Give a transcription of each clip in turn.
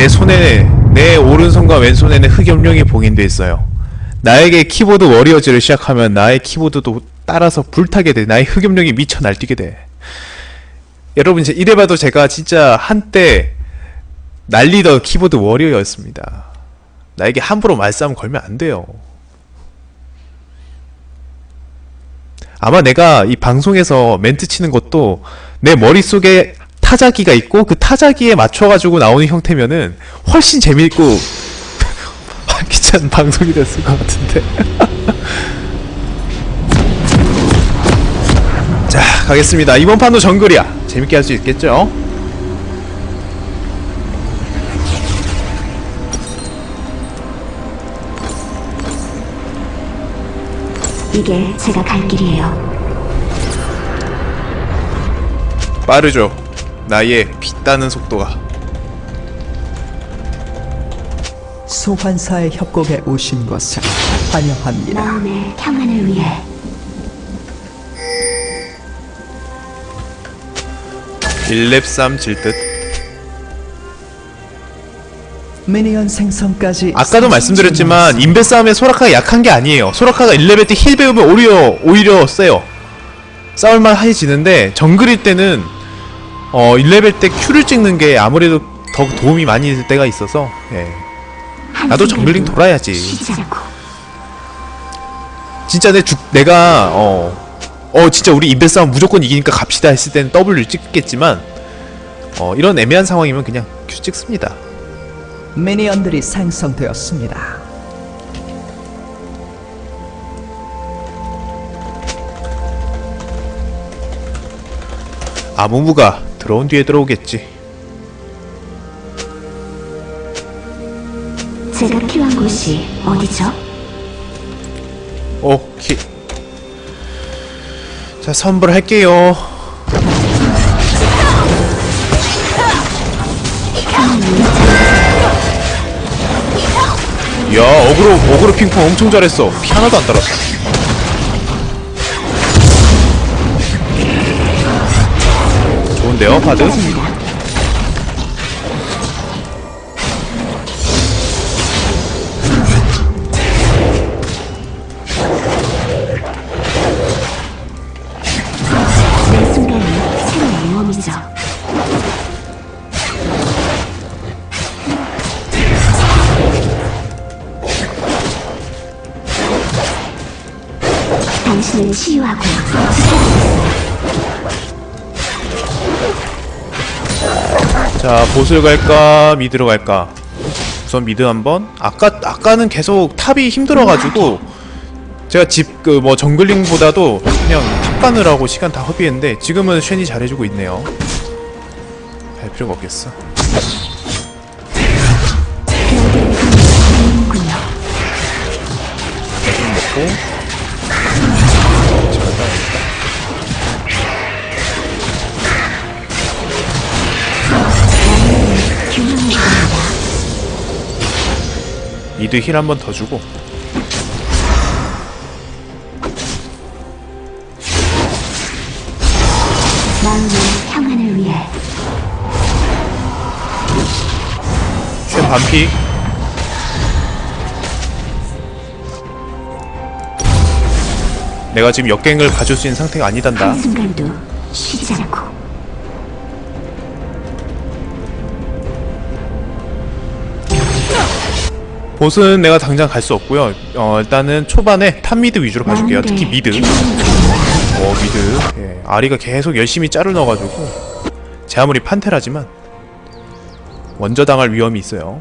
내 손에 내 오른손과 왼손에는 흑염룡이 봉인돼 있어요. 나에게 키보드 워리어즈를 시작하면 나의 키보드도 따라서 불타게 돼. 나의 흑염룡이 미쳐 날뛰게 돼. 여러분 이제 이래봐도 제가 진짜 한때 날리던 키보드 워리어였습니다. 나에게 함부로 말싸움 걸면 안 돼요. 아마 내가 이 방송에서 멘트 치는 것도 내 머릿속에 타자기가 있고 그 타자기에 맞춰가지고 나오는 형태면은 훨씬 재미있고 활기찬 방송이 됐을 것 같은데 자 가겠습니다 이번 판도 정글이야 재밌게 할 수 있겠죠? 이게 제가 갈 길이에요. 빠르죠 나의 빛다는 속도가 소환사의 협곡에 오신 것을 환영합니다. 마음의 평안을 위해 1렙 3 질듯 minion 생성까지 아까도 말씀드렸지만 인베 싸움에 소라카가 약한 게 아니에요. 소라카가 1레벨 때 heal 배우면 오히려 오히려 세요. 싸울만 해지는데 정글일 때는 어 1레벨 때 Q를 찍는 게 아무래도 더 도움이 많이 될 때가 있어서 예. 나도 정글링 돌아야지. 진짜 내 주, 내가 어, 어 진짜 우리 인베 싸움 무조건 이기니까 갑시다 했을 때는 W 찍겠지만 어 이런 애매한 상황이면 그냥 Q 찍습니다. 미니언들이 생성되었습니다. 아무무가 들어온 뒤에 들어오겠지. 제가 필요한 곳이 어디죠? 오케이. 자, 선불할게요. 야, 어그로, 어그로 핑퐁 엄청 잘했어. 피 하나도 안 달았어. 좋은데요, 모험이죠. 당신을 치유하고 자, bot을 갈까, mid로 갈까? 우선 mid 한번. 아까 아까는 계속 top이 힘들어가지고 제가 집 그 뭐 jungling보다도 그냥 top 가느라고 시간 다 허비했는데 지금은 쉔이 잘해주고 있네요. 할 필요가 없겠어. 미드 힐 한 번 더 주고. 쉔 반피. 내가 지금 역갱을 가줄 수 있는 상태가 아니단다. 한순간도 쉬지 않고 bot은 내가 당장 갈 수 없고요. 어, 일단은 초반에 top mid 위주로 가줄게요. 특히 mid. 어, mid. 예, 아리가 계속 열심히 짤을 넣어가지고 제 아무리 판테라지만 먼저 당할 위험이 있어요.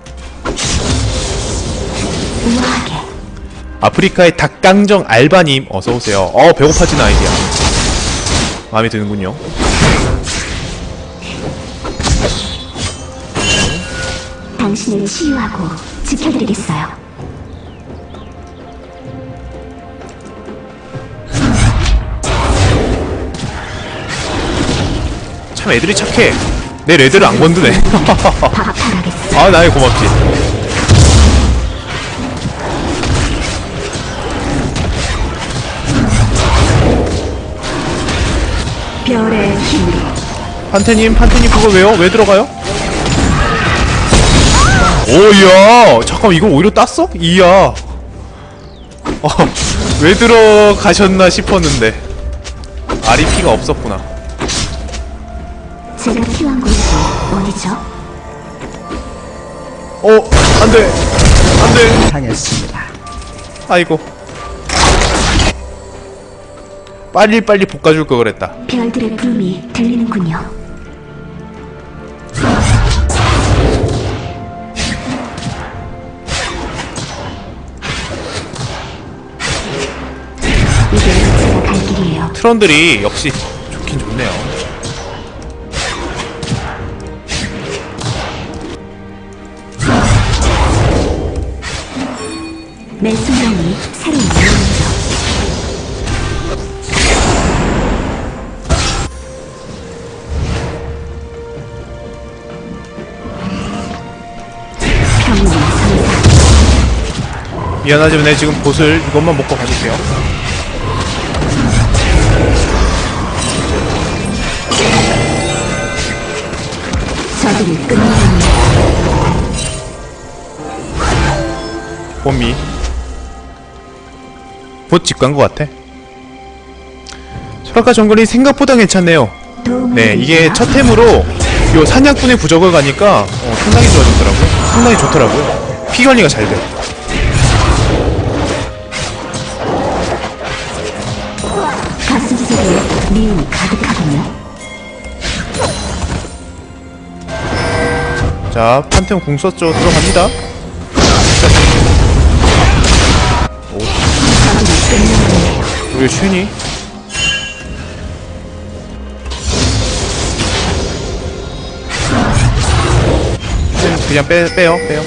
아프리카의 닭강정 알바님 어서 오세요. 어 배고파진 아이디야. 마음에 드는군요. 당신을 치유하고 지켜드리겠어요. 참 애들이 착해. 내 레드를 안 건드네. 아 나의 고맙지. 별의 힘으로 판테님 판테님 그거 왜요? 왜 들어가요? 오야 잠깐 이거 오히려 땄어? 이야 어, 왜 들어가셨나 싶었는데 피가 없었구나 제가 필요한 곳이 어디죠? 어 안돼 안돼 당했습니다. 아이고 빨리빨리 볶아줄 걸 그랬다 별들의 부름이 들리는군요. 트런들이 역시 좋긴 좋네요. 매 순간이 새로운 상상. 미안하지만 내 지금 보슬 이것만 먹고 가줄게요 저들을 끝내는 봄이 곧 직관 것 같아. 소라카 정글이 생각보다 괜찮네요. 네 이게? 첫 템으로 요 사냥꾼의 부적을 가니까 어, 상당히 좋아졌더라고요. 상당히 좋더라고요. 피 관리가 잘 돼 가슴속에 미움이 가득하군요. 자 판테온 궁 썼죠. 들어갑니다. 끝내는 우리 슈니? 그냥 빼, 빼요 빼요.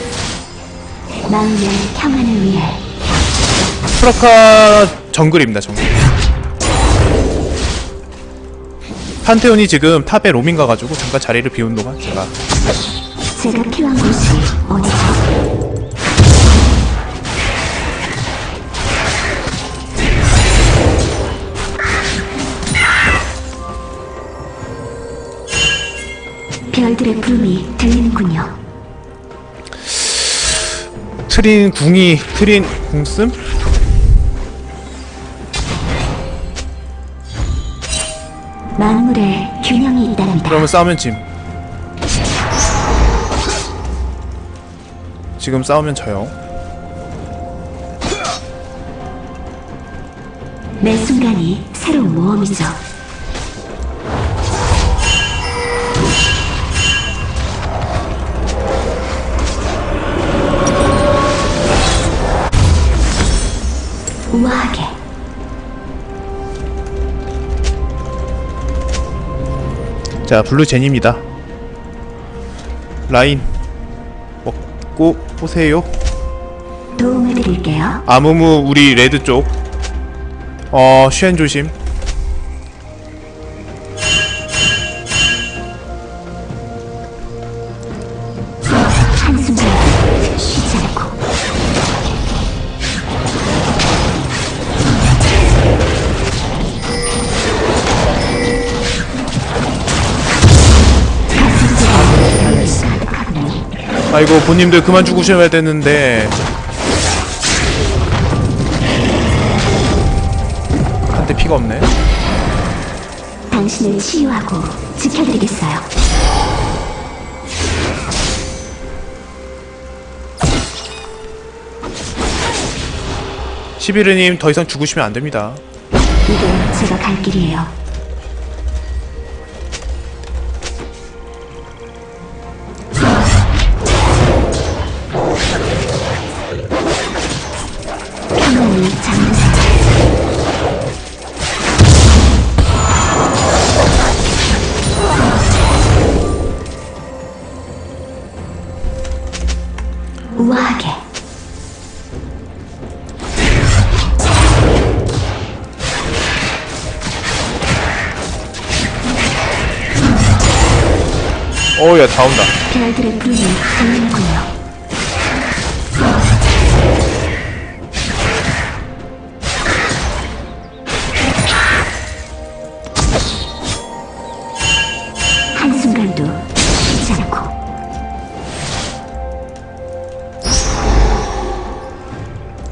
마음의 평안을 위해. 프라카 정글입니다 정글. 판테온이 지금 탑에 로밍 가가지고 잠깐 자리를 비운 동안 제가 제가 필요한 곳이 어디죠? 별들의 부름이 들리는군요. 트린 궁이 트린 궁씀? 만물의 균형이 있다랍니다. 그러면 싸우면 짐 지금 싸우면 져요. 매 순간이 새로운 모험이죠. 우아하게. 자 블루 제니입니다. 라인. 먹고 오세요. 도움을 드릴게요. 아무무 우리 레드 쪽. 어, 쉔 조심 아이고 본님들 그만 죽으셔야 되는데 한테 피가 없네 당신을 치유하고 지켜드리겠어요. 시비르님 더 이상 죽으시면 안 됩니다 이제 제가 갈 길이에요. 다 온다.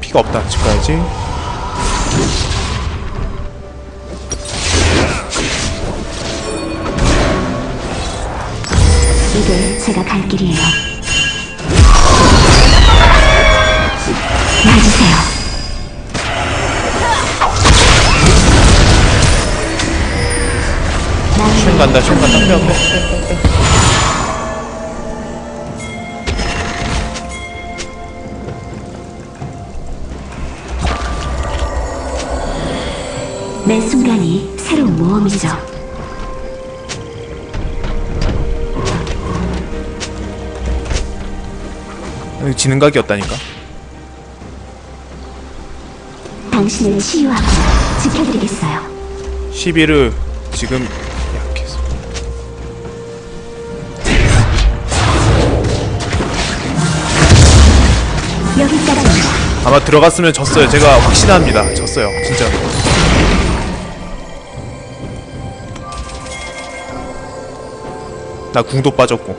피가 없다. 집 가야지. 간다 쉔 간다 빼 빼. 매 순간이 새로운 모험이죠. 여기 지는 각이 없다니까 당신을 치유하고 지켜드리겠어요. 시비르 지금 아마 들어갔으면 졌어요. 제가 확신합니다. 졌어요. 진짜. 나 궁도 빠졌고.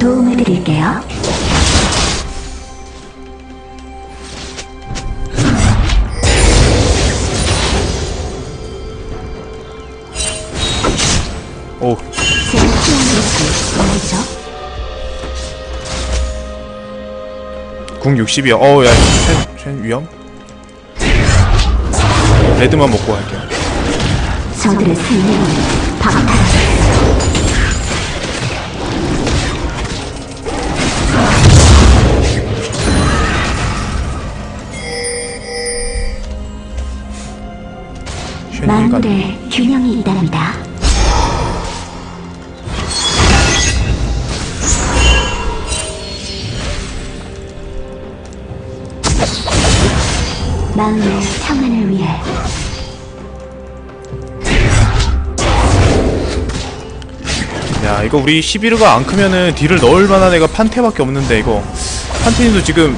도움을 드릴게요. 궁 60이야 어우 야 쉔 쉔 위험 레드만 먹고 갈게요 저들의 생명을 박탈. 만물에 균형이 있답니다. 마음의 평안을 위해 야 이거 우리 시비르가 안 크면은 딜을 넣을 만한 애가 판테밖에 없는데 이거 판테님도 지금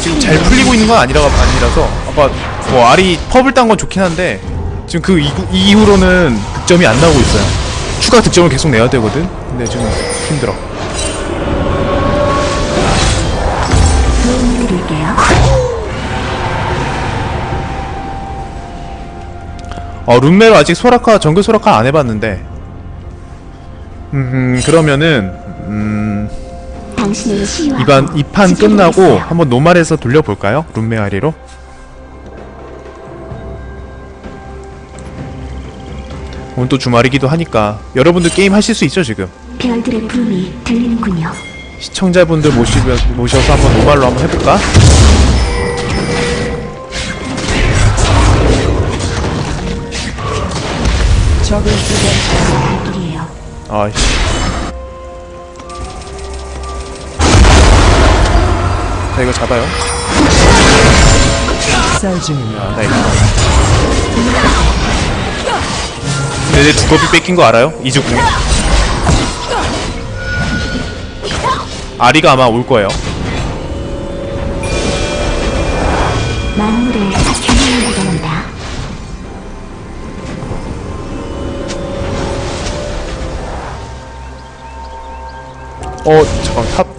지금 잘 풀리고 있는 건 아니라 아니라서 아까 뭐 알이 펍을 딴 건 좋긴 한데 지금 그 이후, 이후로는 득점이 안 나오고 있어요. 추가 득점을 계속 내야 되거든. 근데 지금 힘들어. 도움을 드릴게요. 어 룸메로 아직 소라카 정글 소라카 안 해봤는데. 음 그러면은 음 이번 이판 끝나고. 한번 노말에서 돌려볼까요? 룸메 아리로? 오늘 또 주말이기도 하니까 여러분들 게임 하실 수 있죠 지금? 별들의 부름이 들리는군요. 시청자분들 모시면, 모셔서 한번 노말로 한번 해볼까? 적을 쓰게 갈 길이에요. 아이씨 자 이거 잡아요 쌀. 아, 나 이거 내 두꺼비 뺏긴 거 알아요? 이즈궁 아리가 아마 올 거예요 어 잠깐 탑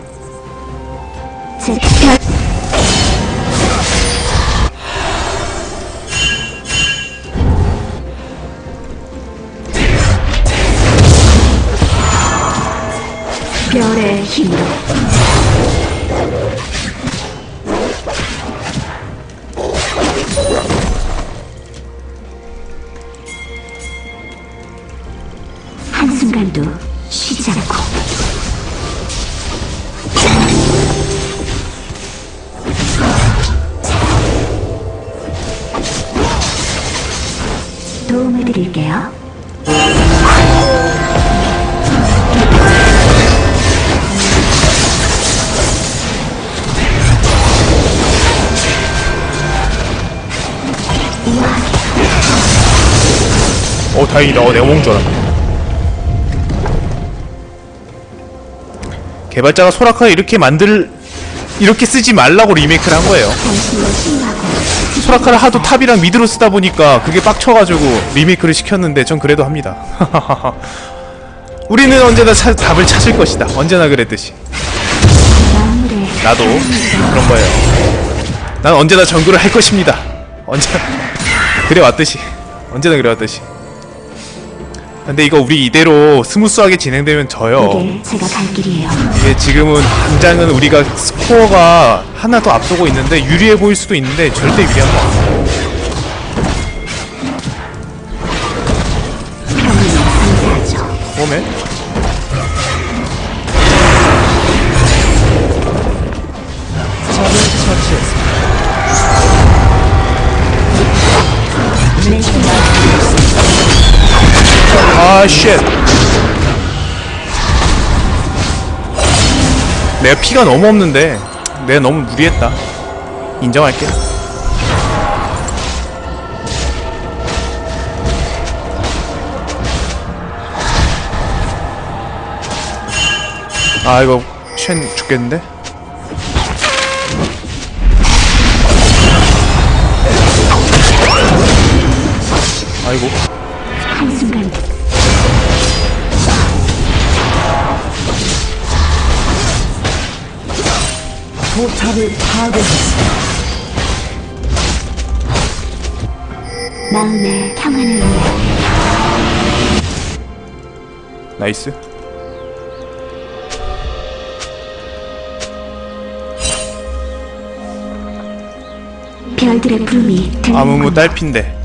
드릴게요. 어 다행이다. 어 내가 먹은 줄 알았네. 개발자가 소라카를 이렇게 만들 이렇게 쓰지 말라고 리메이크를 한 거예요 소라카를 하도 top이랑 mid로 쓰다 보니까 그게 빡쳐가지고 리메이크를 시켰는데 전 그래도 합니다 우리는 언제나 차- 답을 찾을 것이다 언제나 그랬듯이 나도 그런 거예요. 난 언제나 정글을 할 것입니다. 언제나 그래 왔듯이 언제나 그래 왔듯이. 근데 이거 우리 이대로 smooth하게 진행되면 져요. 이게 제가 갈 길이에요. 이게 지금은 당장은 우리가 스코어가 하나 더 앞서고 있는데 유리해 보일 수도 있는데 절대 유리한 거 아니 아 쉣. 내가 피가 너무 없는데 내가 너무 무리했다. 인정할게. 아 이거 쉔 죽겠는데? 포탑을 파괴했습니다. 마음의 평안을 위해. nice. 별들의 들리는 아무무 딸핀데.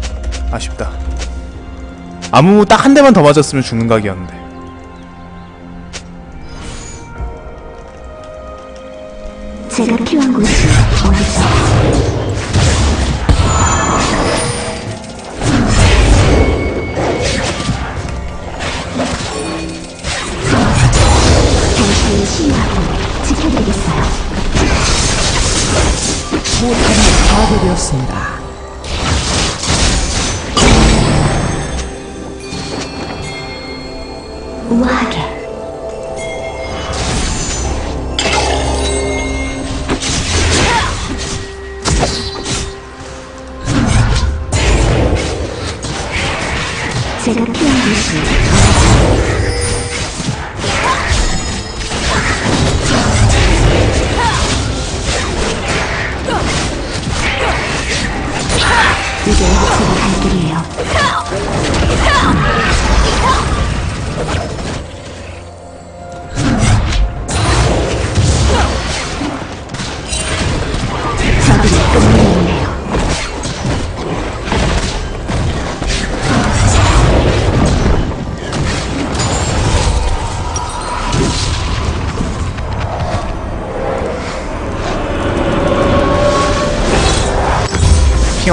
아쉽다. 아무무 딱 한 대만 더 맞았으면 죽는 각이었는데 포탑이 파괴되었습니다. 우아하게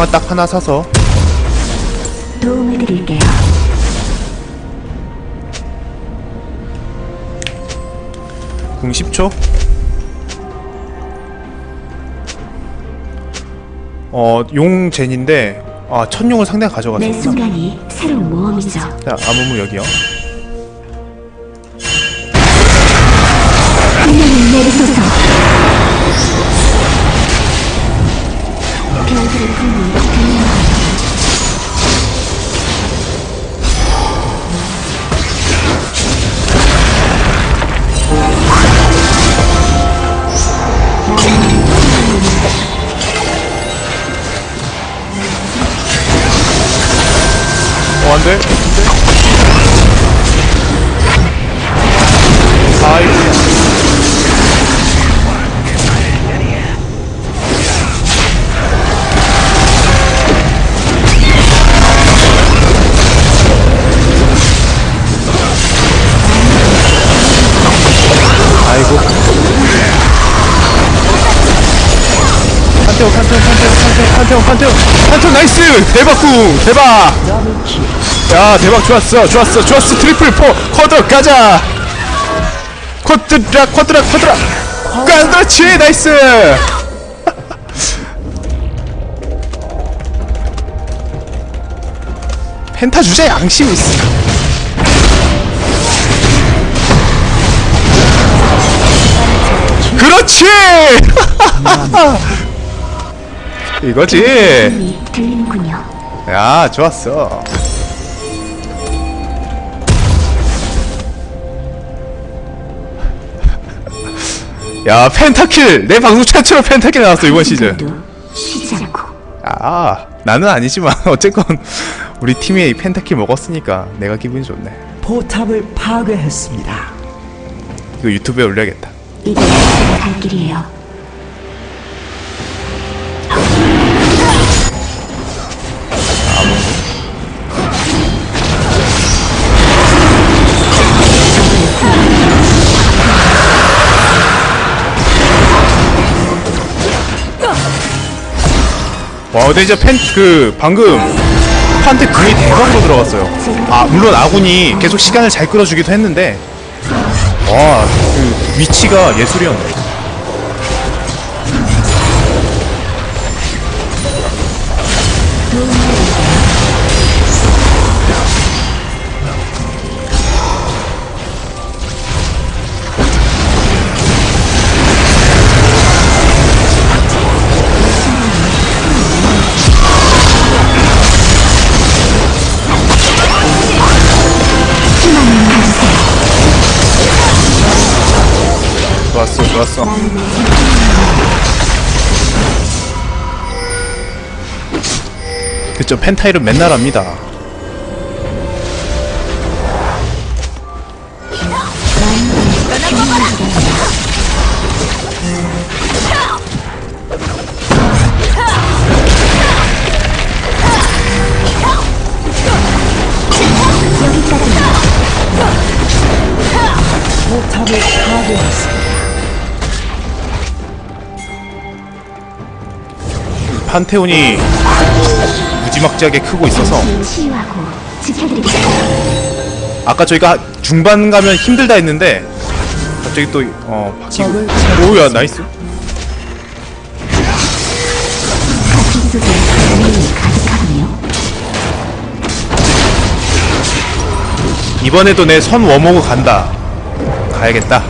핑어 딱 하나 사서 도움을 드릴게요. 궁 10초 어, 용 젠인데 아, 천용을 상대가 매 가져갔었구나 순간이 새로운 모험이죠. 자, 아무무 여기요 내리소서. 판테온, 판테온, nice! 대박! double kill. 야 대박 좋았어 좋았어 좋았어 triple 포 quad 가자 quadra quadra quadra 그렇지 nice penta 주제 양심 있어 그렇지 이거지. 들리는군요. 야 좋았어. 야 펜타킬! 내 방송 최초로 펜타킬 나왔어 이번 시즌. 아 나는 아니지만 어쨌건 우리 팀이 이 펜타킬 먹었으니까 내가 기분이 좋네. 포탑을 파괴했습니다. 이거 유튜브에 올려야겠다. 제가 갈 길이에요. 와 근데 진짜 펜그 방금 판테 궁이 대박으로 들어갔어요. 아 물론 아군이 계속 시간을 잘 끌어주기도 했는데 와그 위치가 예술이었네 그쵸 펜타일은 맨날 합니다. 판테온이 무지막지하게 크고 있어서. 아까 저희가 중반 가면 힘들다 했는데 갑자기 또 어 바뀌고 오야 nice. 이번에도 내 선 워머그 간다 가야겠다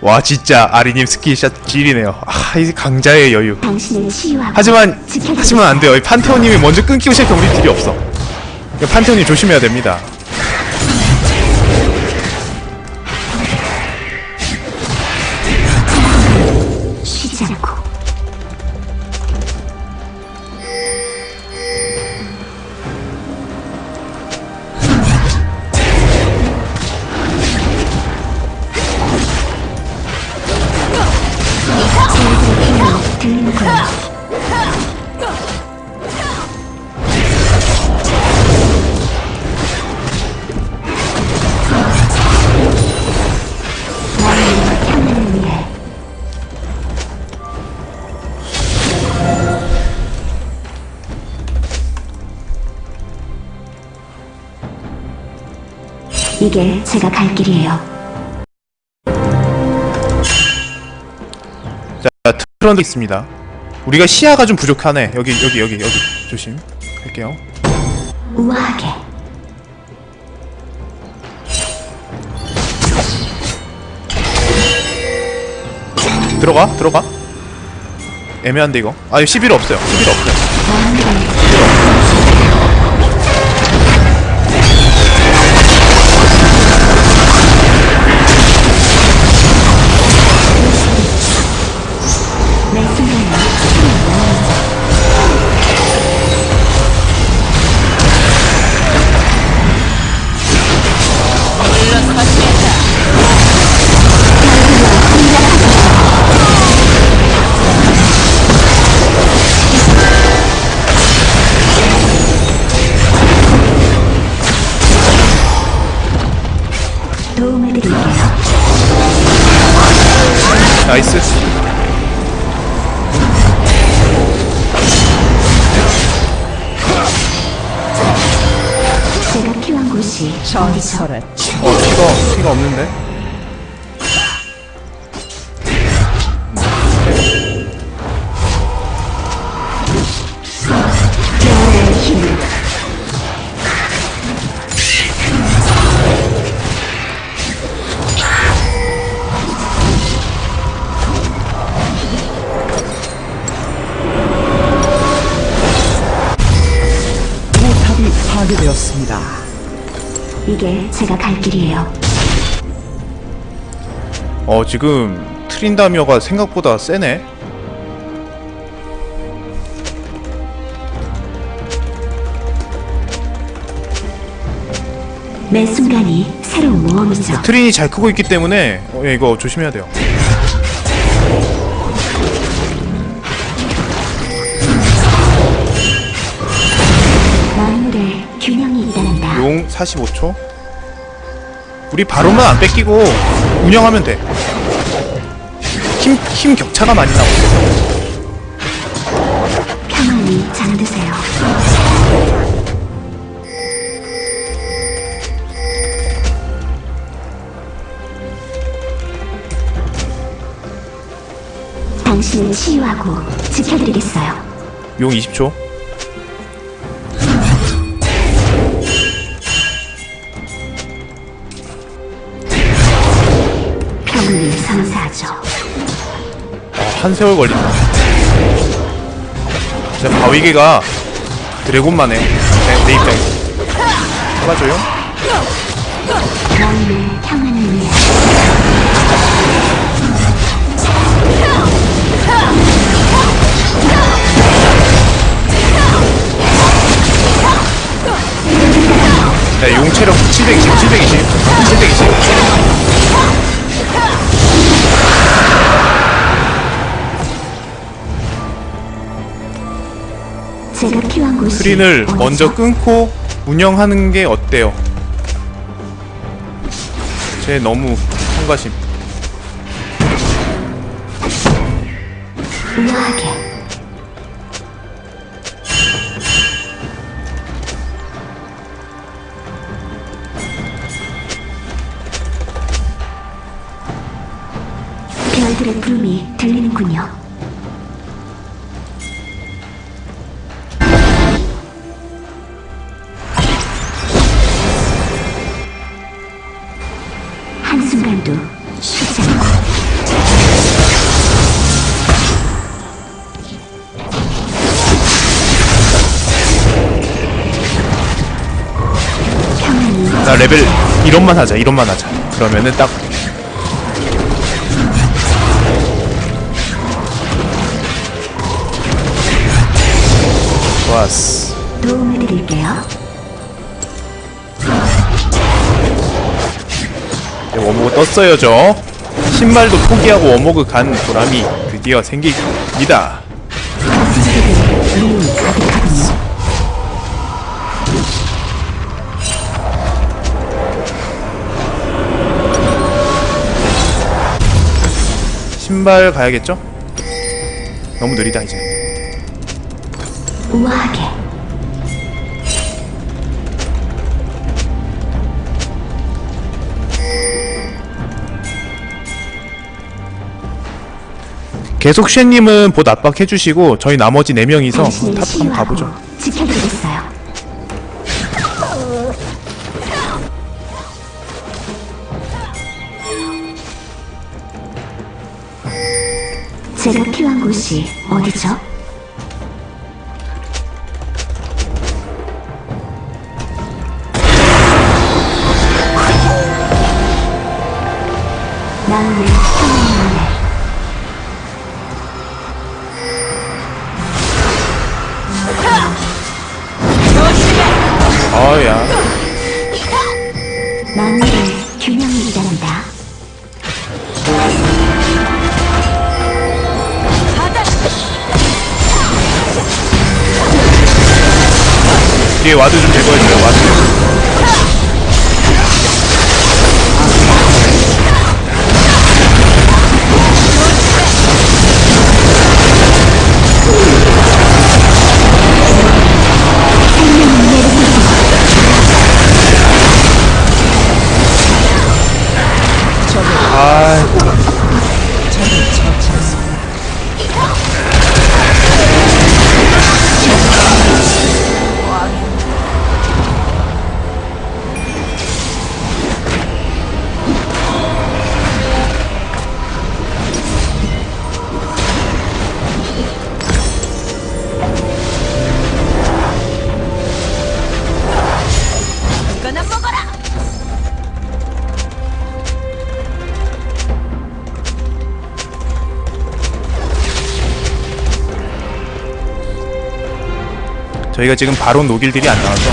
와 진짜 아리님 skill shot 질이네요. 아이 강자의 여유. 하지만. 하지만 안 돼요. 이 판테온님이 먼저 끊기고 시작하면 우리 deal이 없어. 이거 판테온님 조심해야 됩니다 길이에요. 자 트런드 있습니다. 우리가 시야가 좀 부족하네. 여기 여기 여기 여기. 조심. 할게요. 우아하게. 들어가? 들어가? 애매한데 이거? 아11 없어요. 11 없어요 이게 제가 갈 길이에요. 어 지금 트린다미어가 생각보다 세네 매 순간이 새로운 모험이죠. 트린이 잘 크고 있기 때문에 어, 예, 이거 조심해야 돼요 45초 우리 바로만 안 뺏기고 운영하면 돼 힘, 힘 격차가 많이 나고 평안히 잠드세요. 당신을 치유하고 지켜드리겠어요. 용 20초 한 세월 걸린다 진짜 바위개가 드래곤만 해 내, 내 입장에서. 잡아줘요? 네, 용 체력 720, 720, 720. 제가 필요한 곳이 트린을 어디죠? 먼저 끊고 운영하는 게 어때요? 쟤 너무 성가심. 우아하게 레벨 이런만 하자, 이런만 하자. 그러면은 딱 좋았어. 도움을 드릴게요. 워모그 떴어요, 저. 신발도 포기하고 워모그 간 보람이 드디어 생깁니다. 신발 가야겠죠? 너무 느리다 이제. 우아하게 계속 쉔님은 봇 압박해주시고 저희 나머지 4명이서 당신을 top 한번 치유하고 가보죠. 제가 필요한 곳이 어디죠? 저희가 지금 바론 녹일들이 안 나와서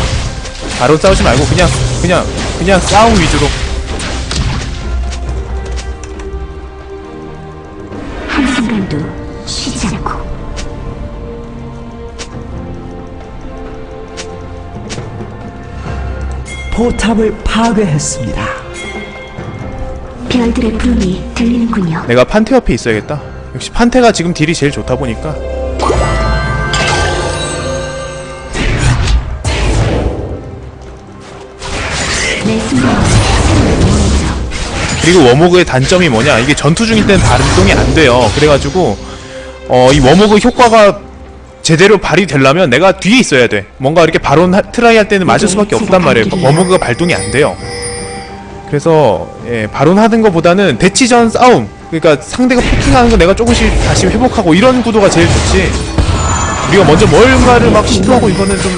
바론 싸우지 말고 그냥 그냥 그냥 싸움 위주로 한순간도 쉬지 않고 포탑을 파괴했습니다. 별들의 부름이 들리는군요. 내가 판테 옆에 있어야겠다 역시 판테가 지금 deal이 제일 좋다 보니까 그리고 워모그의 단점이 뭐냐? 이게 전투 중일 때는 발동이 안 돼요. 그래가지고 어 이 워모그 효과가 제대로 발휘되려면 내가 뒤에 있어야 돼. 뭔가 이렇게 바론 하- try 할 때는 맞을 수밖에 없단 말이에요. 워모그가 발동이 안 돼요. 그래서 예, 바론 하는 것보다는 대치전 싸움. 그러니까 상대가 포킹하는 거 내가 조금씩 다시 회복하고 이런 구도가 제일 좋지. 우리가 먼저 뭔가를 막 시도하고 이거는 좀.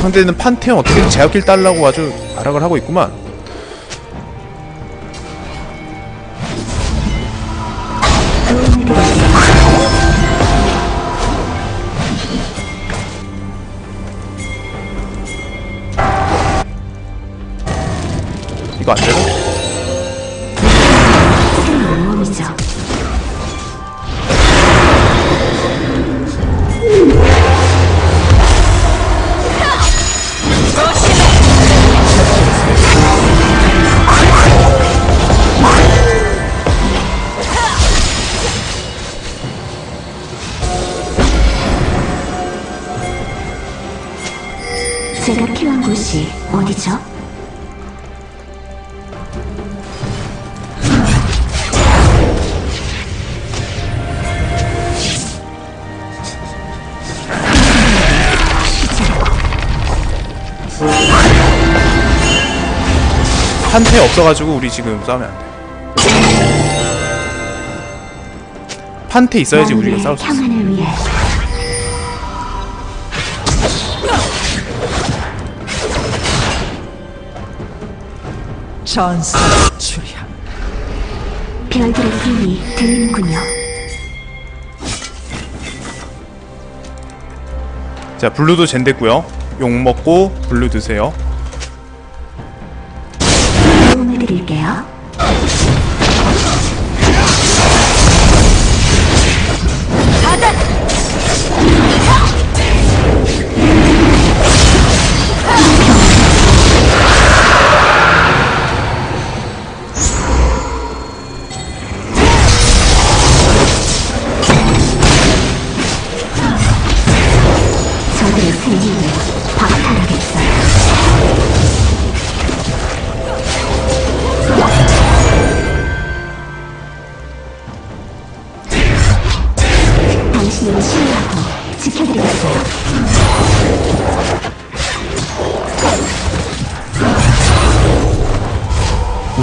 상대는 판테온 어떻게든 제압길 달라고 아주 발악을 하고 있구만 이거 안 판테 없어가지고 우리 지금 싸우면 안 돼. 판테 있어야지 우리가 싸울 수 있어. 전사 출현. 별들의 부름이 들리는군요. 자 블루도 젠 됐고요. 욕 먹고 블루 드세요. 드릴게요.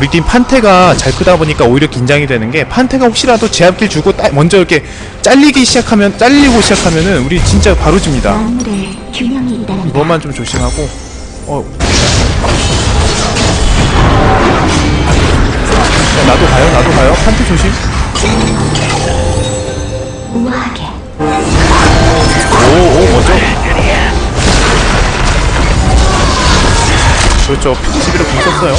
우리 팀 판테가 잘 크다 보니까 오히려 긴장이 되는 게 판테가 혹시라도 제압길 주고 따- 먼저 이렇게 잘리기 시작하면 잘리고 시작하면은 우리 진짜 바로 집니다. 이것만 좀 조심하고. 어. 자, 나도 가요, 나도 가요. 판테 조심. 우아하게 오, 오, 뭐죠? 그렇죠. 피지비로 공 썼어요.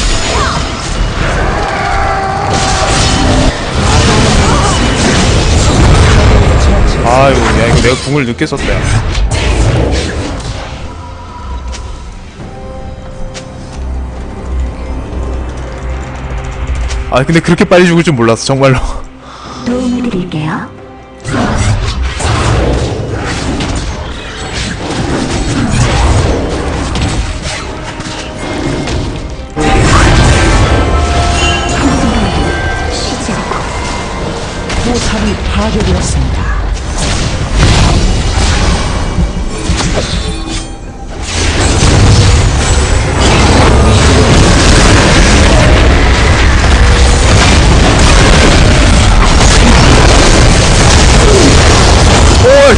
아이고, 야, 이거 내가 궁을 늦게 썼다. 야. 아, 근데 그렇게 빨리 죽을 줄 몰랐어, 정말로. 도움을 드릴게요. 포탑이 파괴되었습니다.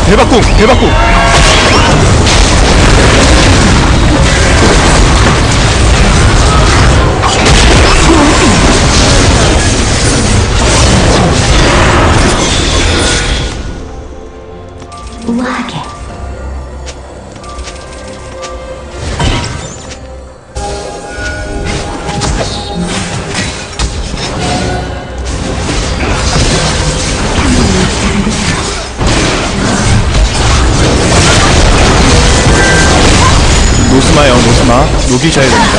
대박궁, 대박궁. 노스마요 노스마. 녹이셔야 됩니다.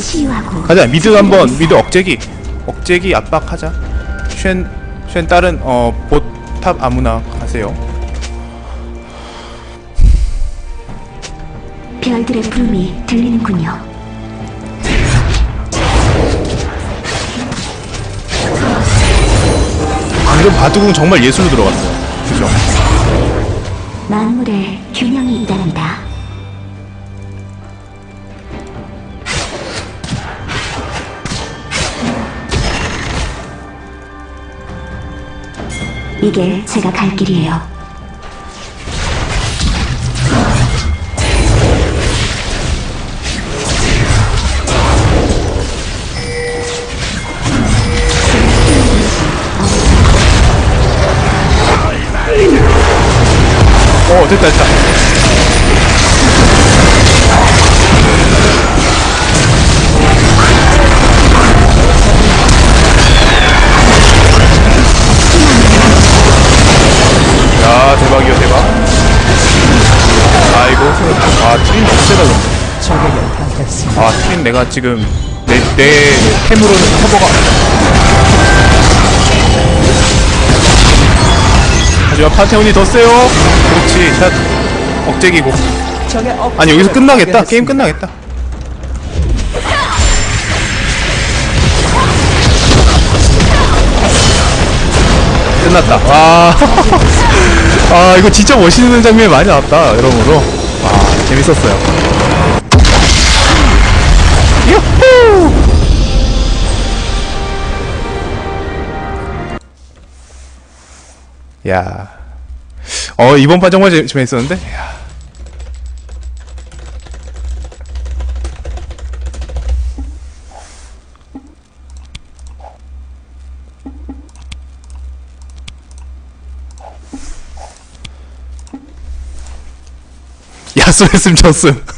치유하고 가자 미드 한번 미드 억제기. 억제기 압박하자. 쉔, 쉔 다른 어봇탑 아무나 가세요 별들의 부름이 들리는군요. 방금 바둑은 정말 예술로 들어갔어요 그죠 만물에 균형이 있다는다. 이게 제가 갈 길이에요. 됐다 됐다. 야 대박이야 대박. 아이고 아 근데 적에게 당했습니다. 아 트린 내가 지금 내, 내 템으로는 커버가 하지만 판테온이 더 세요? 그렇지. 샷. 억제기고. 아니 여기서 끝나겠다? 게임 끝나겠다. 끝났다. 와. 아 이거 진짜 멋있는 장면이 많이 나왔다 여러모로. 와 재밌었어요. 유후 야. 어 이번 판 정말 재- 재밌었는데 야. 야수했음 졌음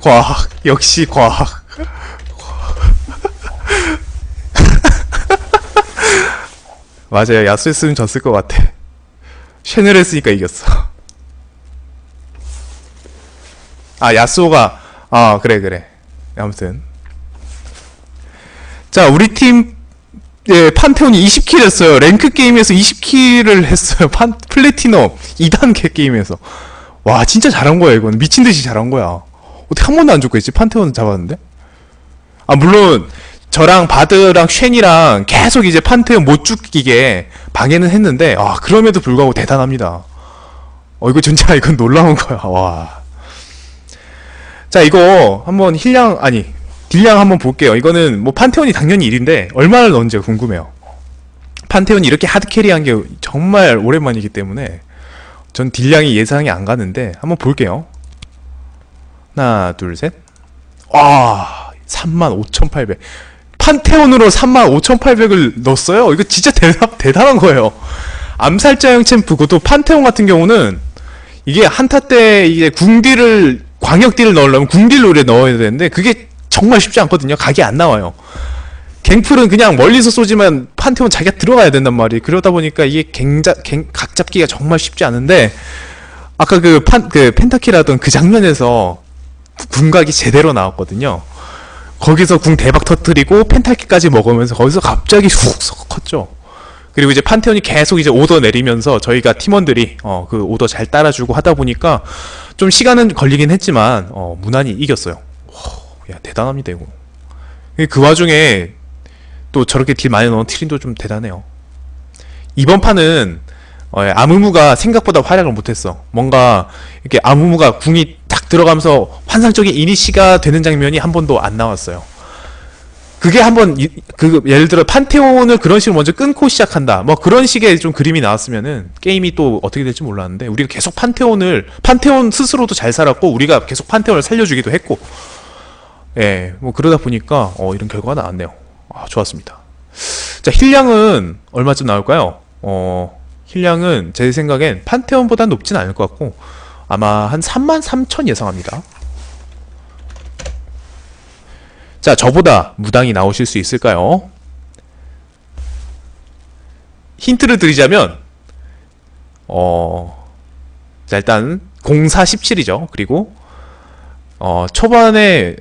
과학 역시 과학 맞아요 야수 했으면 졌을 것 같아 쉔을 했으니까 이겼어 아 야수가 아 그래 그래 아무튼 자 우리 팀 예, 판테온이 20kill 했어요. 랭크 게임에서 20kill을 했어요. 판, 플래티넘 2단계 게임에서. 와, 진짜 잘한 거야, 이건. 미친 듯이 잘한 거야. 어떻게 한 번도 안 죽고 있지? 판테온 잡았는데? 아, 물론, 저랑 바드랑 쉔이랑 계속 이제 판테온 못 죽이게 방해는 했는데, 아, 그럼에도 불구하고 대단합니다. 어, 이거 진짜, 이건 놀라운 거야, 와. 자, 이거 한번 heal량, 아니, deal량 한번 볼게요. 이거는 뭐 판테온이 당연히 1인데 얼마를 넣은지가 궁금해요. 판테온이 이렇게 hard carry한 게 정말 오랜만이기 때문에 전 deal량이 예상이 안 가는데 한번 볼게요. 하나, 둘, 셋. 와, 35,800. 판테온으로 35,800을 넣었어요? 이거 진짜 대단, 대단한 거예요. 암살자 형 champ, 그것도 판테온 같은 경우는 이게 한타 때 이게 궁딜을 광역딜을 넣으려면 궁deal로 이렇게 넣어야 되는데 그게 정말 쉽지 않거든요. 각이 안 나와요. 갱플은 그냥 멀리서 쏘지만 판테온 자기가 들어가야 된단 말이에요. 그러다 보니까 이게 갱자, 갱, 각 잡기가 정말 쉽지 않은데 아까 그 판, 그 펜타킬 하던 그 장면에서 궁각이 제대로 나왔거든요. 거기서 궁 대박 터뜨리고 펜타킬까지 먹으면서 거기서 갑자기 훅 컸죠. 그리고 이제 판테온이 계속 이제 오더 내리면서 저희가 팀원들이 어, 그 오더 잘 따라주고 하다 보니까 좀 시간은 걸리긴 했지만 어, 무난히 이겼어요. 와, 야 대단합니다 이거. 그 와중에 또 저렇게 딜 많이 넣은 트린도 좀 대단해요. 이번 판은 어, 예, 아무무가 생각보다 활약을 못했어. 뭔가 이렇게 아무무가 궁이 딱 들어가면서 환상적인 이니시가 되는 장면이 한 번도 안 나왔어요. 그게 한번 이- 그 예를 들어 판테온을 그런 식으로 먼저 끊고 시작한다. 뭐 그런 식의 좀 그림이 나왔으면은 게임이 또 어떻게 될지 몰랐는데 우리가 계속 판테온을 판테온 스스로도 잘 살았고 우리가 계속 판테온을 살려주기도 했고 예, 뭐 그러다 보니까 어, 이런 결과가 나왔네요. 아, 좋았습니다. 자, 힐량은 얼마쯤 나올까요? 어, 힐량은 제 생각엔 판테온보다 높진 않을 것 같고 아마 한 3만 3천 예상합니다. 자, 저보다 무당이 나오실 수 있을까요? 힌트를 드리자면 어, 자, 일단 0417이죠. 그리고 어, 초반에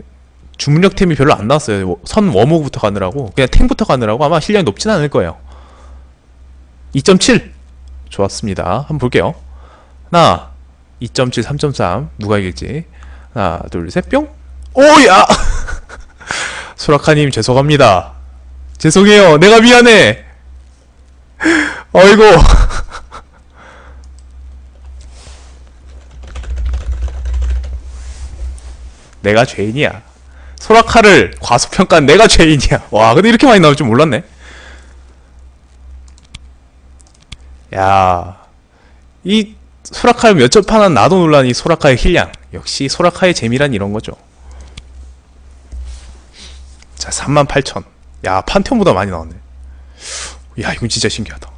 주문력템이 별로 안 나왔어요. 선 워머부터 가느라고 그냥 탱부터 가느라고 아마 실력이 높진 않을 거예요. 2.7 좋았습니다. 한번 볼게요. 하나 2.7, 3.3 누가 이길지 하나 둘셋 뿅. 오야 소라카님 죄송합니다. 죄송해요. 내가 미안해. 어이구. 내가 죄인이야. 소라카를 과소평가한 내가 죄인이야. 와, 근데 이렇게 많이 나올 줄 몰랐네. 야, 이 소라카를 몇 점 파는 나도 놀란 이 소라카의 heal량. 역시 소라카의 재미란 이런 거죠. 자, 38,000. 야, 판테온보다 많이 나왔네. 야, 이건 진짜 신기하다.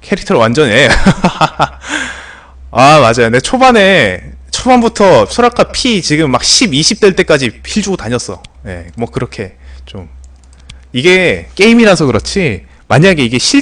캐릭터를 완전 해. 아, 맞아요. 내 초반에, 초반부터 소라카 피 지금 막 10, 20 될 때까지 heal 주고 다녔어. 예, 뭐 그렇게 좀. 이게 게임이라서 그렇지, 만약에 이게 실,